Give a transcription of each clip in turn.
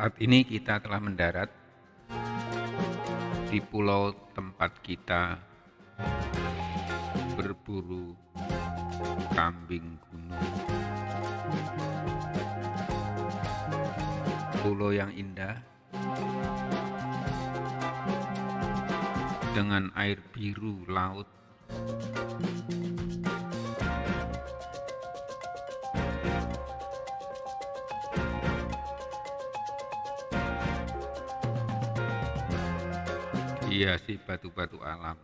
Saat ini kita telah mendarat di pulau tempat kita berburu kambing gunung. Pulau yang indah dengan air biru laut dihiasi batu-batu alam.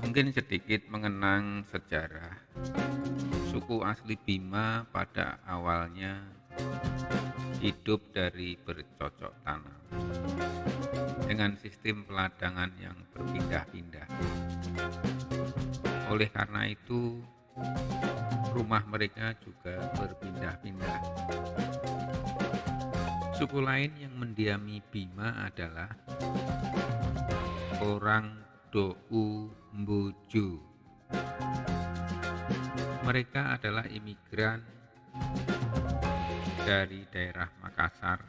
Mungkin sedikit mengenang sejarah suku asli Bima pada awalnya hidup dari bercocok tanam dengan sistem peladangan yang berpindah-pindah. Oleh karena itu, rumah mereka juga berpindah-pindah. Suku lain yang mendiami Bima adalah orang Dou Mbuju. Mereka adalah imigran dari daerah Makassar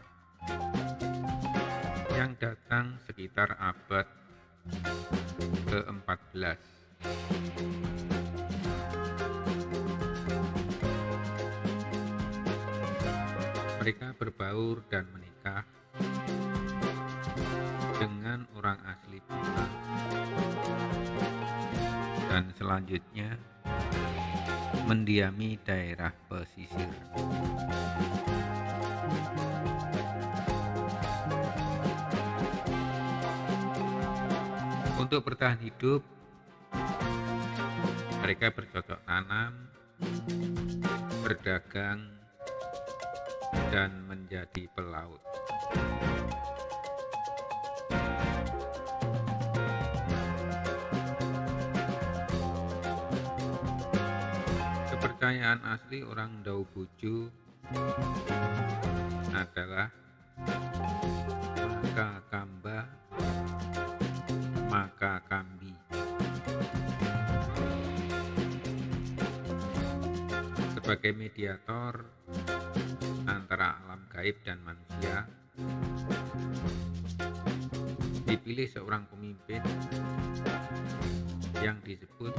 yang datang sekitar abad ke-14. Mereka berbaur dan menikah dengan orang asli Bima dan selanjutnya mendiami daerah pesisir. Untuk bertahan hidup, mereka bercocok tanam, berdagang, dan menjadi pelaut. Kepercayaan asli orang Dau Buju adalah Sebagai mediator antara alam gaib dan manusia, dipilih seorang pemimpin yang disebut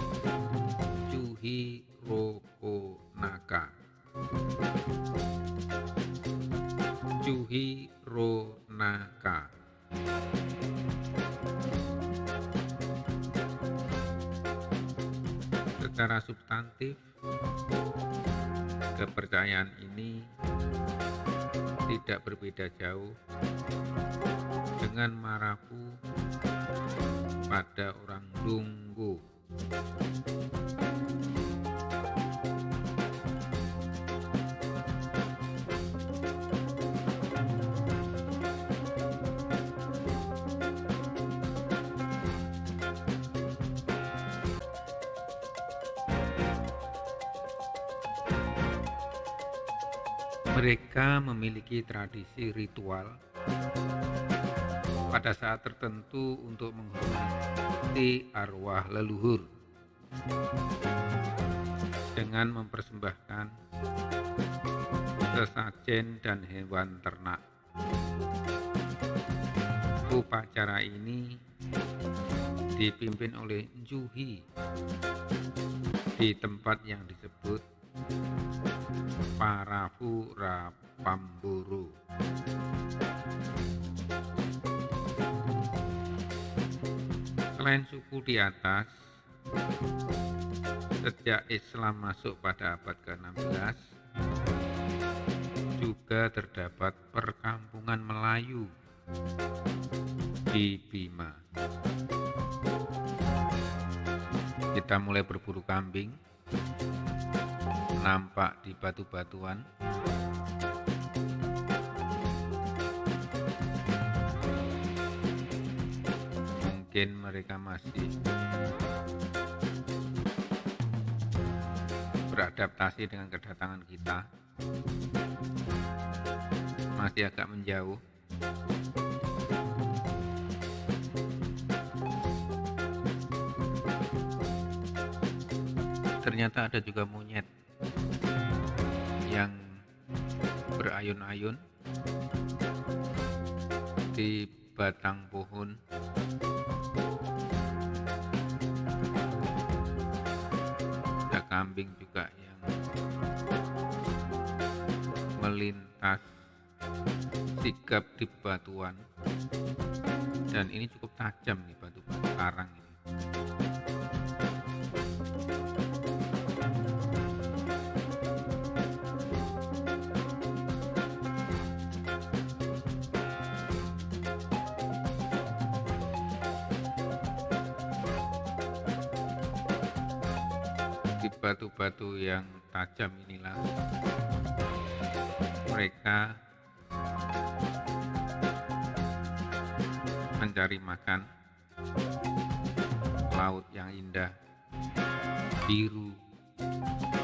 secara substantif, kepercayaan ini tidak berbeda jauh dengan marapu pada orang Dunggu. Mereka memiliki tradisi ritual pada saat tertentu untuk menghormati arwah leluhur dengan mempersembahkan sesajen dan hewan ternak. Upacara ini dipimpin oleh Juhi di tempat yang disebut Parafura Pamburu. Selain suku di atas, sejak Islam masuk pada abad ke-16, juga terdapat perkampungan Melayu di Bima. Kita mulai berburu kambing nampak di batu-batuan. Mungkin mereka masih beradaptasi dengan kedatangan kita. Masih agak menjauh. Ternyata ada juga monyet berayun-ayun di batang pohon. Ada kambing juga yang melintas sigap di batuan. Dan ini cukup tajam nih batu-batu karang ini batu-batu yang tajam inilah. Mereka mencari makan. Laut yang indah. Biru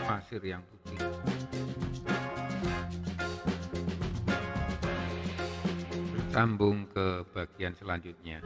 pasir yang putih. Sambung ke bagian selanjutnya